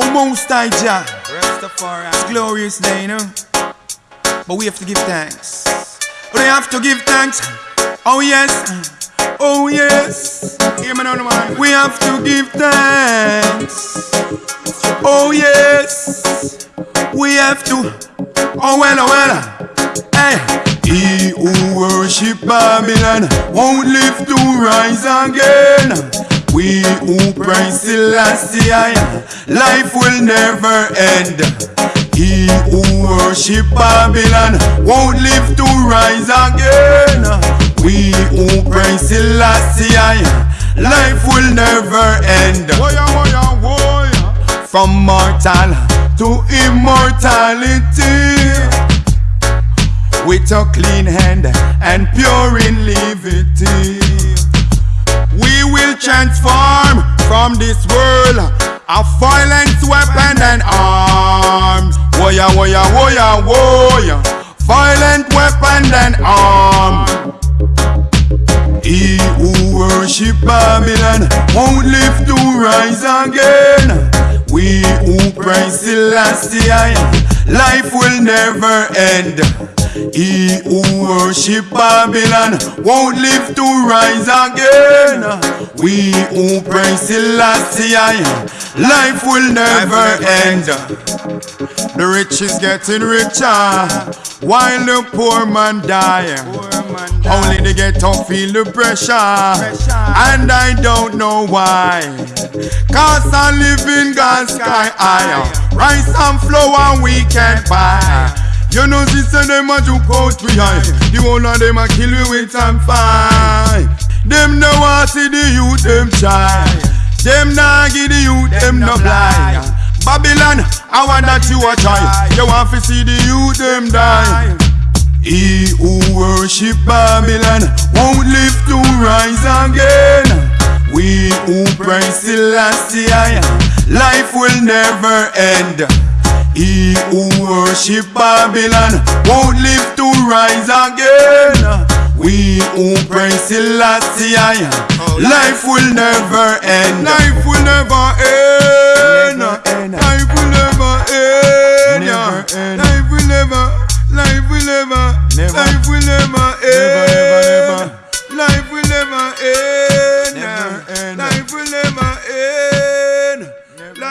Oh, most high Jah, it's glorious day, you know. But we have to give thanks. We have to give thanks. Oh yes, oh yes. Hear me now, man. We have to give thanks. Oh yes, we have to. Oh well, oh well. Hey. He who worship Babylon won't live to rise again. Who praise Selassie, life will never end. He who worship Babylon won't live to rise again. We who praise Selassie, life will never end. From mortal to immortality with a clean hand and pure in liberty. We will transform from this world of violence, weapon, and arms. Woya, woya, woya, woya. Violent weapon and arm. He who worship Babylon won't live to rise again. We who praise Selassie, life will never end. He who worship Babylon won't live to rise again. We who praise Selassie, life will never end. The rich is getting richer while the poor man die. Poor man die. Only the ghetto feel the pressure, and I don't know why. Cause I live in God's sky higher. Uh, rice and flour we can't buy. You know, sister, them a juke out we high. The whole of them a kill we with and fight. Them no want see the youth them try. Them nah give the youth them no blind. Babylon, I want that you a try. You want to see the youth them die. He who worship Babylon won't live to rise again. We who praise Selassie, life will never end. He who worship Babylon won't live to rise again. We who praise Selassie, life will never end. Life will never end.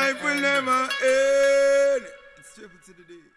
life will never end. It's triple to the day.